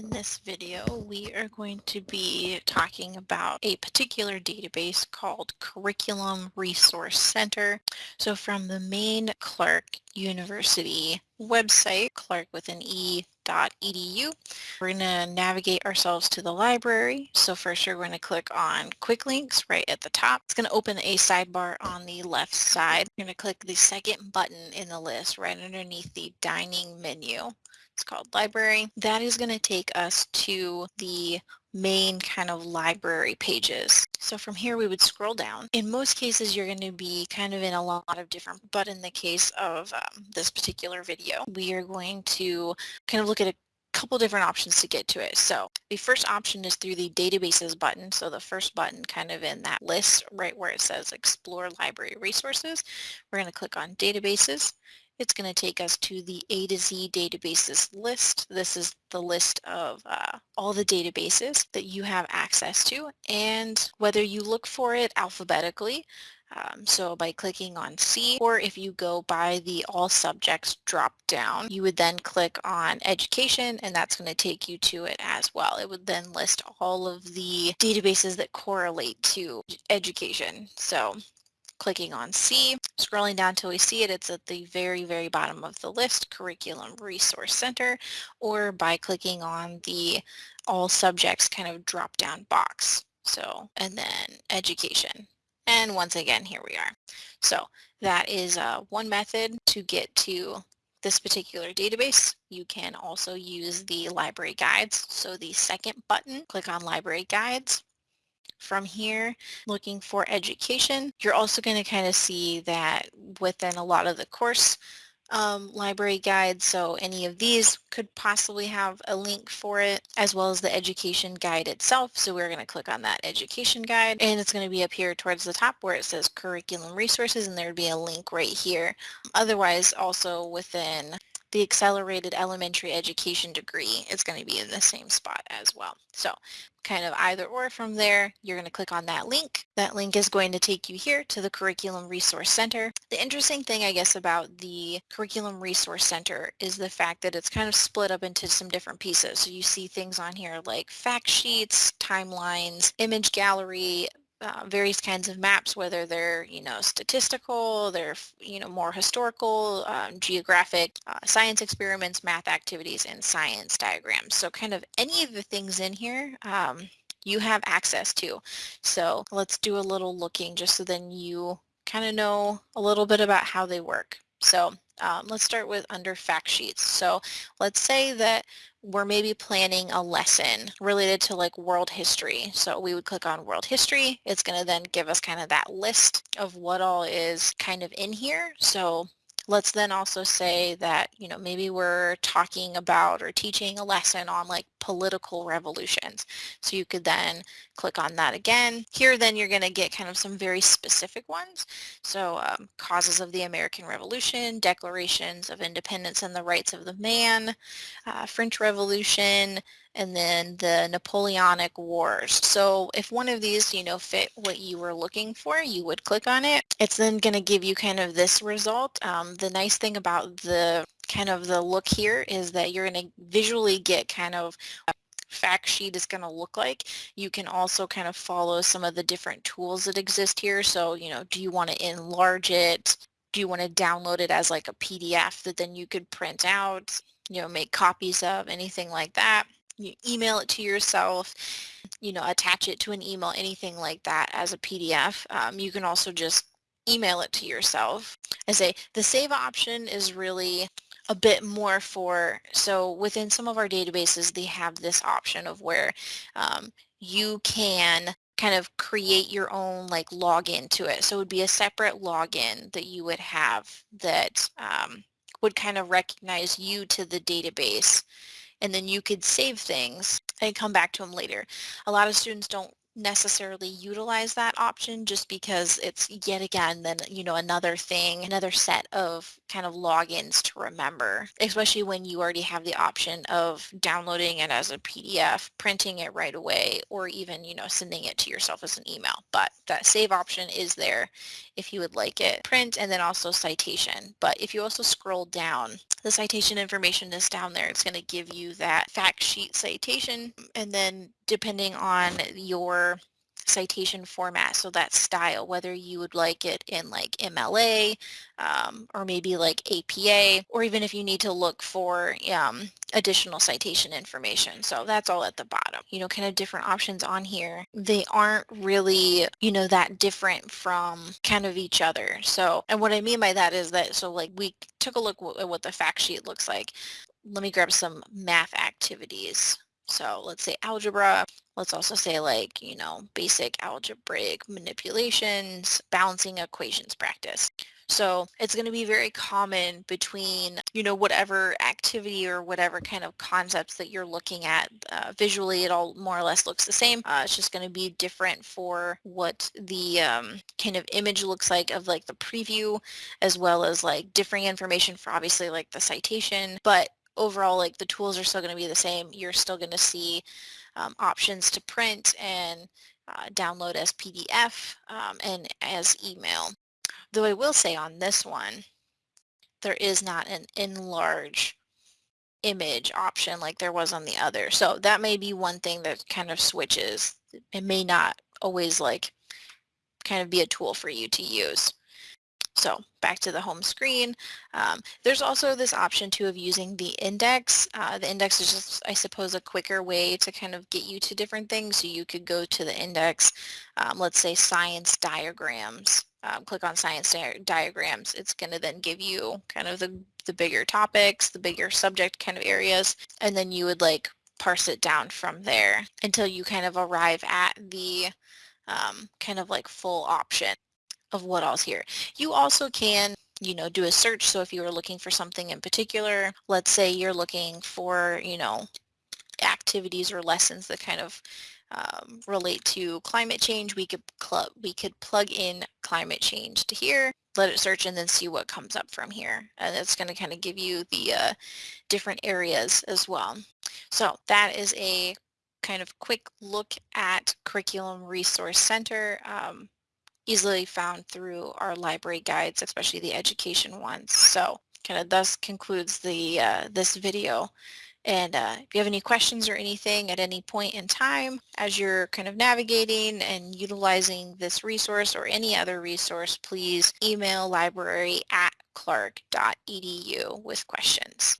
In this video, we are going to be talking about a particular database called Curriculum Resource Center. So from the main Clark University website, clark with an. We're going to navigate ourselves to the library. So first you're going to click on quick links right at the top. It's going to open a sidebar on the left side. You're going to click the second button in the list right underneath the dining menu. It's called library. That is going to take us to the main kind of library pages. So from here we would scroll down. In most cases you're going to be kind of in a lot of different, but in the case of um, this particular video, we are going to kind of look at a couple different options to get to it. So the first option is through the databases button. So the first button kind of in that list right where it says explore library resources. We're going to click on databases it's going to take us to the A to Z databases list. This is the list of uh, all the databases that you have access to and whether you look for it alphabetically um, so by clicking on C, or if you go by the All Subjects drop down, you would then click on Education, and that's going to take you to it as well. It would then list all of the databases that correlate to education. So clicking on C, scrolling down till we see it, it's at the very, very bottom of the list, Curriculum Resource Center, or by clicking on the All Subjects kind of drop-down box. So, and then Education. And once again, here we are. So that is uh, one method to get to this particular database. You can also use the library guides. So the second button, click on library guides from here, looking for education, you're also going to kind of see that within a lot of the course um, library guides, so any of these could possibly have a link for it, as well as the education guide itself. So we're going to click on that education guide, and it's going to be up here towards the top where it says curriculum resources, and there would be a link right here. Otherwise, also within the accelerated elementary education degree is going to be in the same spot as well. So kind of either or from there, you're going to click on that link. That link is going to take you here to the Curriculum Resource Center. The interesting thing, I guess, about the Curriculum Resource Center is the fact that it's kind of split up into some different pieces. So you see things on here like fact sheets, timelines, image gallery, uh, various kinds of maps, whether they're, you know, statistical, they're, you know, more historical, um, geographic, uh, science experiments, math activities, and science diagrams. So kind of any of the things in here um, you have access to. So let's do a little looking just so then you kind of know a little bit about how they work. So um, let's start with under fact sheets. So let's say that we're maybe planning a lesson related to like world history. So we would click on world history. It's going to then give us kind of that list of what all is kind of in here. So Let's then also say that, you know, maybe we're talking about or teaching a lesson on like political revolutions. So you could then click on that again. Here then you're going to get kind of some very specific ones. So um, causes of the American Revolution, declarations of independence and the rights of the man, uh, French Revolution, and then the Napoleonic Wars. So if one of these, you know, fit what you were looking for, you would click on it. It's then going to give you kind of this result. Um, the nice thing about the kind of the look here is that you're going to visually get kind of fact sheet is going to look like. You can also kind of follow some of the different tools that exist here. So, you know, do you want to enlarge it? Do you want to download it as like a PDF that then you could print out, you know, make copies of, anything like that? You email it to yourself, you know, attach it to an email, anything like that as a PDF. Um, you can also just email it to yourself. I say the save option is really a bit more for, so within some of our databases, they have this option of where um, you can kind of create your own like login to it. So it would be a separate login that you would have that um, would kind of recognize you to the database and then you could save things and come back to them later. A lot of students don't necessarily utilize that option just because it's yet again then you know another thing another set of kind of logins to remember especially when you already have the option of downloading it as a PDF printing it right away or even you know sending it to yourself as an email. But that save option is there if you would like it. Print and then also citation. But if you also scroll down the citation information is down there. It's going to give you that fact sheet citation and then depending on your citation format, so that style, whether you would like it in like MLA um, or maybe like APA, or even if you need to look for um, additional citation information. So that's all at the bottom. You know, kind of different options on here. They aren't really, you know, that different from kind of each other. So, and what I mean by that is that, so like we took a look at what the fact sheet looks like. Let me grab some math activities. So let's say algebra. Let's also say like, you know, basic algebraic manipulations, balancing equations practice. So it's going to be very common between, you know, whatever activity or whatever kind of concepts that you're looking at. Uh, visually, it all more or less looks the same. Uh, it's just going to be different for what the um, kind of image looks like of like the preview, as well as like differing information for obviously like the citation. But overall, like the tools are still going to be the same. You're still going to see um, options to print and uh, download as PDF um, and as email. Though I will say on this one, there is not an enlarge image option like there was on the other. So that may be one thing that kind of switches. It may not always like kind of be a tool for you to use. So back to the home screen. Um, there's also this option too of using the index. Uh, the index is just, I suppose, a quicker way to kind of get you to different things. So you could go to the index, um, let's say science diagrams, um, click on science di diagrams. It's going to then give you kind of the, the bigger topics, the bigger subject kind of areas, and then you would like parse it down from there until you kind of arrive at the um, kind of like full option of what all's here. You also can you know, do a search. So if you were looking for something in particular, let's say you're looking for, you know, activities or lessons that kind of um, relate to climate change, we could we could plug in climate change to here, let it search and then see what comes up from here. And it's going to kind of give you the uh, different areas as well. So that is a kind of quick look at Curriculum Resource Center. Um, easily found through our library guides, especially the education ones. So kind of thus concludes the uh, this video. And uh, if you have any questions or anything at any point in time as you're kind of navigating and utilizing this resource or any other resource, please email library at clark.edu with questions.